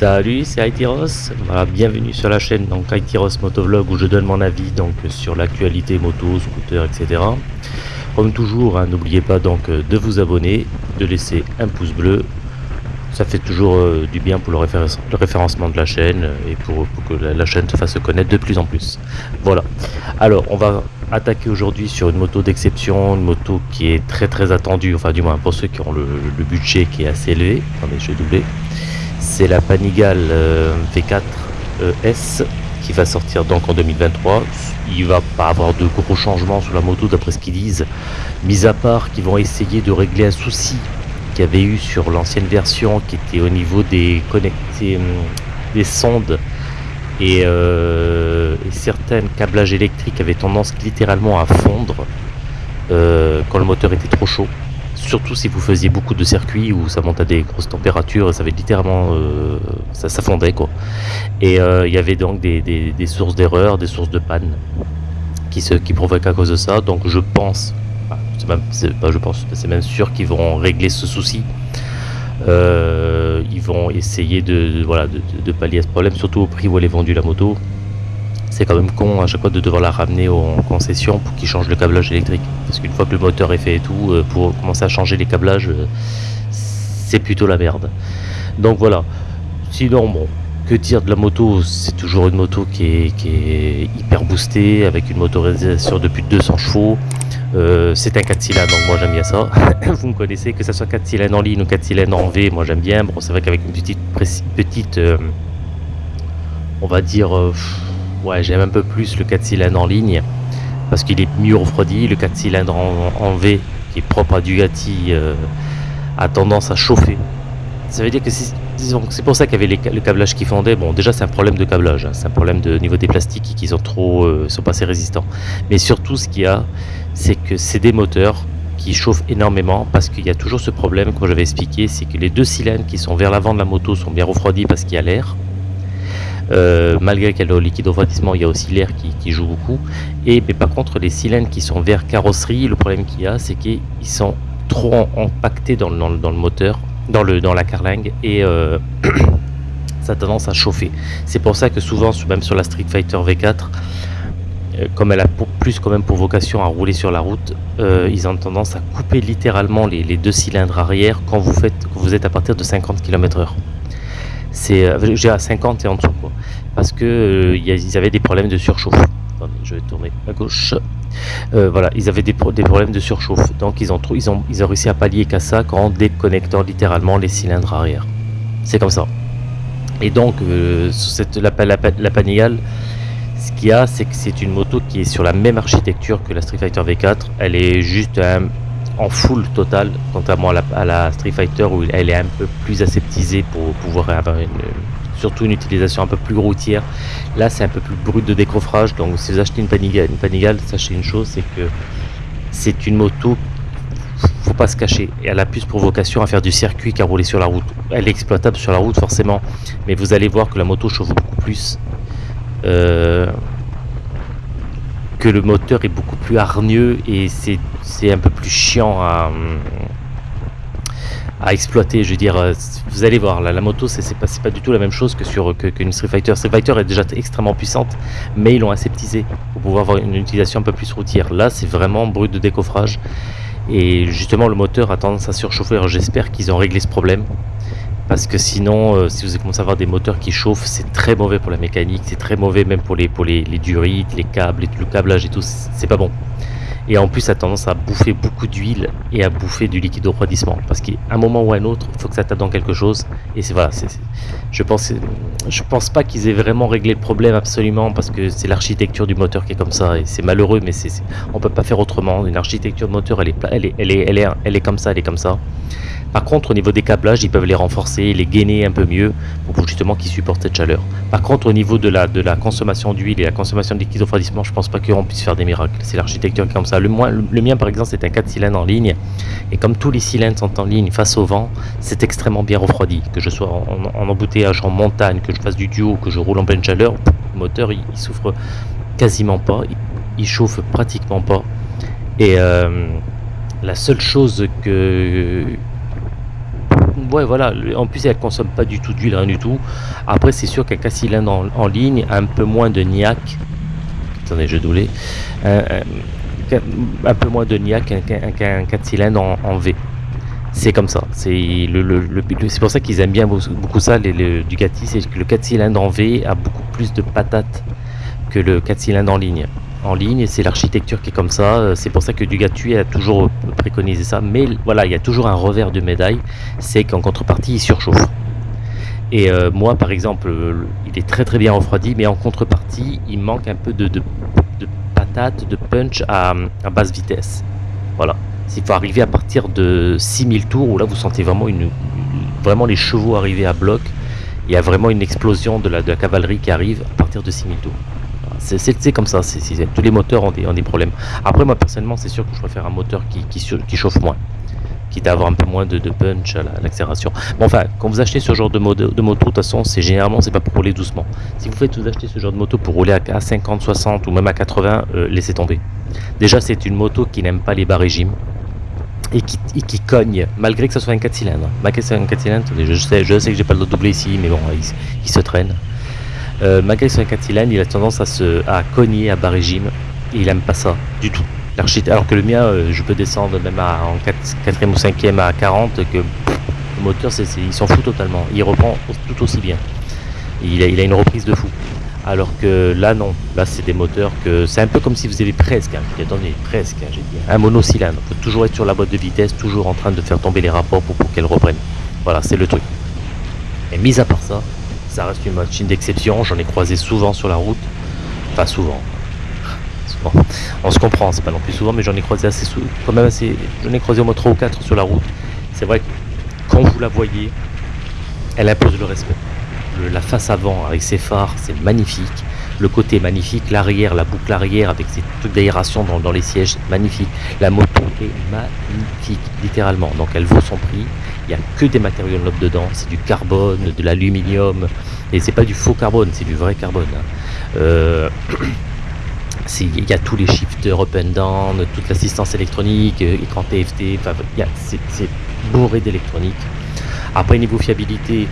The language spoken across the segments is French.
Salut, c'est Aitiros. Voilà, bienvenue sur la chaîne donc Aitiros Motovlog où je donne mon avis donc sur l'actualité moto, scooter, etc. Comme toujours, hein, n'oubliez pas de vous abonner, de laisser un pouce bleu. Ça fait toujours euh, du bien pour le, référencement de la chaîne et pour, que la, la, chaîne se fasse connaître de plus en plus. Voilà. Alors, on va attaquer aujourd'hui sur une moto d'exception, une moto qui est très très attendue, enfin du moins pour ceux qui ont le, le budget qui est assez élevé. Attendez, je vais doubler c'est la Panigale euh, V4 euh, S qui va sortir donc en 2023. Il va pas avoir de gros changements sur la moto d'après ce qu'ils disent, mis à part qu'ils vont essayer de régler un souci qu'il y avait eu sur l'ancienne version qui était au niveau des connectés, hum, des sondes. Et, euh, et certains câblages électriques avaient tendance littéralement à fondre quand le moteur était trop chaud surtout si vous faisiez beaucoup de circuits où ça monte à des grosses températures, ça avait littéralement, euh, ça, fondait quoi. Et euh, il y avait donc des, sources d'erreur, des sources de panne qui se qui à cause de ça. Donc je pense, je pense, c'est même sûr qu'ils vont régler ce souci. Euh, ils vont essayer de, voilà de, pallier ce problème, surtout au prix où elle est vendue la moto c'est quand même con à chaque fois de devoir la ramener en concession pour qu'il change le câblage électrique. Parce qu'une fois que le moteur est fait et tout, euh, pour commencer à changer les câblages, euh, c'est plutôt la merde. Donc voilà. Sinon, bon, que dire de la moto? C'est toujours une moto qui est, qui est, hyper boostée, avec une motorisation de plus de 200 chevaux. Euh, c'est un 4 cylindres, donc moi j'aime bien ça. Vous me connaissez, que ce soit 4 cylindres en ligne ou 4 cylindres en V, moi j'aime bien. Bon, c'est vrai qu'avec une petite, petite on va dire... Ouais, j'aime un peu plus le 4 cylindres en ligne parce qu'il est mieux refroidi. Le 4 cylindres en, V, qui est propre à Dugati, euh, a tendance à chauffer. Ça veut dire que c'est pour ça qu'il y avait le câblage qui fondait. Bon, déjà, c'est un problème de câblage. Hein. C'est un problème de niveau des plastiques qui sont trop, euh, sont pas assez résistants. Mais surtout, ce qu'il y a, c'est que c'est des moteurs qui chauffent énormément parce qu'il y a toujours ce problème, comme j'avais expliqué, c'est que les deux cylindres qui sont vers l'avant de la moto sont bien refroidis parce qu'il y a l'air euh, malgré qu'il y a le liquide refroidissement, il y a aussi l'air qui, joue beaucoup. Et mais par contre, les cylindres qui sont vers carrosserie, le problème qu'il y a, c'est qu'ils sont trop empaquetés dans, le moteur, dans, la carlingue, et euh, ça a tendance à chauffer. C'est pour ça que souvent, même sur la Street Fighter V4, euh, comme elle a plus quand même pour vocation à rouler sur la route, ils ont tendance à couper littéralement les, les, deux cylindres arrière quand vous, faites, quand vous êtes à partir de 50 km/h c'est à 50 et en dessous quoi parce que euh, ils avaient des problèmes de surchauffe. Je vais tourner à gauche. Euh, voilà, ils avaient des, problèmes de surchauffe. Donc ils ont, ils ont, réussi à pallier qu'à ça en déconnectant littéralement les cylindres arrière. C'est comme ça. Et donc, euh, cette, la, la, Panigale, ce qu'il y a, c'est que c'est une moto qui est sur la même architecture que la Street Fighter V4. Elle est juste en full total, contrairement à la, Street Fighter où elle est un peu plus aseptisée pour pouvoir avoir une, surtout une utilisation un peu plus routière. Là, c'est un peu plus brut de décoffrage. Donc, si vous achetez une Panigale, Panigale sachez une chose, c'est que c'est une moto, faut pas se cacher. Elle a plus pour vocation à faire du circuit qu'à rouler sur la route. Elle est exploitable sur la route, forcément. Mais vous allez voir que la moto chauffe beaucoup plus. Euh, que le moteur est beaucoup plus hargneux et c'est un peu plus chiant à, à exploiter. Je veux dire, euh, vous allez voir, la moto, c'est pas, pas du tout la même chose que sur qu'une Street Fighter. Street Fighter est déjà extrêmement puissante, mais ils l'ont aseptisé pour pouvoir avoir une utilisation un peu plus routière. Là, c'est vraiment brut de décoffrage. Et justement, le moteur a tendance à surchauffer. J'espère qu'ils ont réglé ce problème. Parce que sinon, euh, si vous commencez à avoir des moteurs qui chauffent, c'est très mauvais pour la mécanique, c'est très mauvais même pour les, pour les, les durites, les câbles, le câblage et tout, c'est pas bon et en plus ça a tendance à bouffer beaucoup d'huile et à bouffer du liquide de refroidissement parce qu'à un moment ou à un autre il faut que ça tape dans quelque chose et c'est voilà je pense je pense pas qu'ils aient vraiment réglé le problème absolument parce que c'est l'architecture du moteur qui est comme ça et c'est malheureux mais c'est on peut pas faire autrement une architecture de moteur elle est elle est elle est elle est, elle est comme ça elle est comme ça par contre, au niveau des câblages, ils peuvent les renforcer, les gainer un peu mieux pour justement qu'ils supportent cette chaleur. Par contre, au niveau de la, de la consommation d'huile et la consommation de liquide refroidissement, je pense pas qu'on puisse faire des miracles. C'est l'architecture qui est comme ça. Le, mien, par exemple, c'est un 4 cylindres en ligne. Et comme tous les cylindres sont en ligne face au vent, c'est extrêmement bien refroidi. Que je sois en, embouteillage, en montagne, que je fasse du duo, que je roule en pleine chaleur, le moteur, il, souffre quasiment pas. Il, chauffe pratiquement pas. Et euh, la seule chose que Ouais, voilà. En plus, elle consomme pas du tout d'huile, rien du tout. Après, c'est sûr qu'un 4 cylindres en, ligne un peu moins de niaque. Attendez, je doulais. Un, peu moins de niaque qu'un 4 cylindres en, V. C'est comme ça. C'est pour ça qu'ils aiment bien beaucoup ça, les, les Ducati, c'est que le 4 cylindres en V a beaucoup plus de patates que le 4 cylindres en ligne en ligne, c'est l'architecture qui est comme ça, c'est pour ça que Dugatu a toujours préconisé ça, mais voilà, il y a toujours un revers de médaille, c'est qu'en contrepartie, il surchauffe. Et euh, moi, par exemple, il est très très bien refroidi, mais en contrepartie, il manque un peu de de punch à, basse vitesse. Voilà. Il faut arriver à partir de 6000 tours, où là vous sentez vraiment, les chevaux arriver à bloc, il y a vraiment une explosion de la, de la cavalerie qui arrive à partir de 6000 tours. C'est comme ça, tous les moteurs ont des, problèmes. Après, moi personnellement, c'est sûr que je préfère un moteur qui, chauffe moins, quitte à avoir un peu moins de, punch à l'accélération. bon, enfin, quand vous achetez ce genre de, moto, de toute façon, c'est généralement, c'est pas pour rouler doucement. Si vous faites vous acheter ce genre de moto pour rouler à, 50, 60 ou même à 80, euh, laissez tomber. Déjà, c'est une moto qui n'aime pas les bas régimes et qui, cogne, malgré que ce soit un 4 cylindres. Malgré que ce soit un 4 cylindres, je sais, je sais que j'ai pas le doublé ici, mais bon, il se traîne. Euh, malgré son 4 cylindres, il a tendance à se cogner à bas régime et il aime pas ça du tout. Alors que le mien, euh, je peux descendre même à, en 4, ou 5ème à 40 que le moteur, il s'en fout totalement. Il reprend tout aussi bien. Il a, une reprise de fou. Alors que là, non. Là, c'est des moteurs que c'est un peu comme si vous avez presque, hein, attendez, presque, hein, j'ai dit, un monocylindre. Il faut toujours être sur la boîte de vitesse, toujours en train de faire tomber les rapports pour, pour qu'elle reprenne. Voilà, c'est le truc. Et mis à part ça, ça reste une machine d'exception, j'en ai croisé souvent sur la route. Enfin souvent. On se comprend, c'est pas non plus souvent, mais j'en ai croisé assez souvent. Même assez. J'en ai croisé au moins 3 ou 4 sur la route. C'est vrai que quand vous la voyez, elle impose le respect. la face avant avec ses phares, c'est magnifique. Le côté magnifique, l'arrière, la boucle arrière avec ses trucs d'aération dans, les sièges, magnifique. La moto est magnifique, littéralement. Donc elle vaut son prix. Il n'y a que des matériaux nobles dedans, c'est du carbone, de l'aluminium, et c'est pas du faux carbone, c'est du vrai carbone. Hein. Euh, il y a tous les shifters up and down, toute l'assistance électronique, euh, écran TFT, enfin, c'est bourré d'électronique. Après, niveau fiabilité,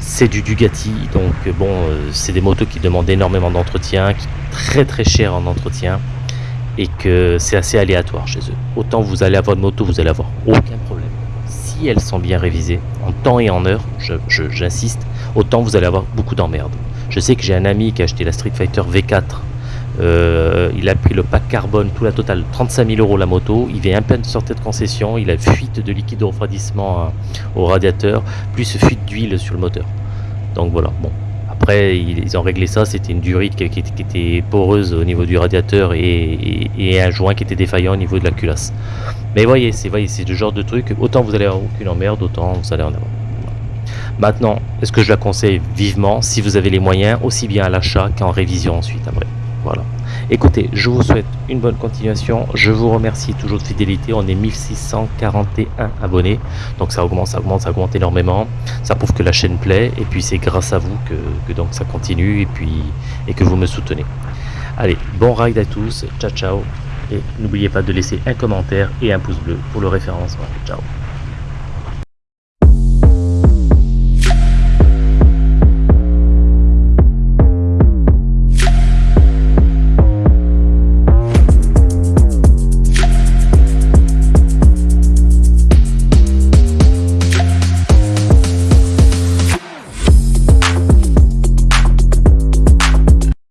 c'est du Dugati, donc bon, euh, c'est des motos qui demandent énormément d'entretien, qui très très cher en entretien, et que c'est assez aléatoire chez eux. Autant vous allez avoir une moto, vous allez avoir aucun problème si elles sont bien révisées, en temps et en heure, j'insiste, autant vous allez avoir beaucoup d'emmerdes. Je sais que j'ai un ami qui a acheté la Street Fighter V4. Euh, il a pris le pack carbone, tout la totale, 35 000 euros la moto. Il vient un peu de sortir de concession. Il a fuite de liquide de refroidissement hein, au radiateur, plus fuite d'huile sur le moteur. Donc voilà, bon. Après, ils ont réglé ça. C'était une durite qui, était poreuse au niveau du radiateur et, et, un joint qui était défaillant au niveau de la culasse. Mais voyez, c'est voyez, c'est le genre de truc, autant vous allez avoir aucune emmerde, autant vous allez en avoir. Maintenant, est-ce que je la conseille vivement si vous avez les moyens, aussi bien à l'achat qu'en révision ensuite après? Voilà. Écoutez, je vous souhaite une bonne continuation. Je vous remercie toujours de fidélité. On est 1641 abonnés. Donc ça augmente, ça augmente, ça augmente énormément. Ça prouve que la chaîne plaît. Et puis c'est grâce à vous que, donc ça continue et puis et que vous me soutenez. Allez, bon ride à tous. Ciao ciao. Et n'oubliez pas de laisser un commentaire et un pouce bleu pour le référencement. Ciao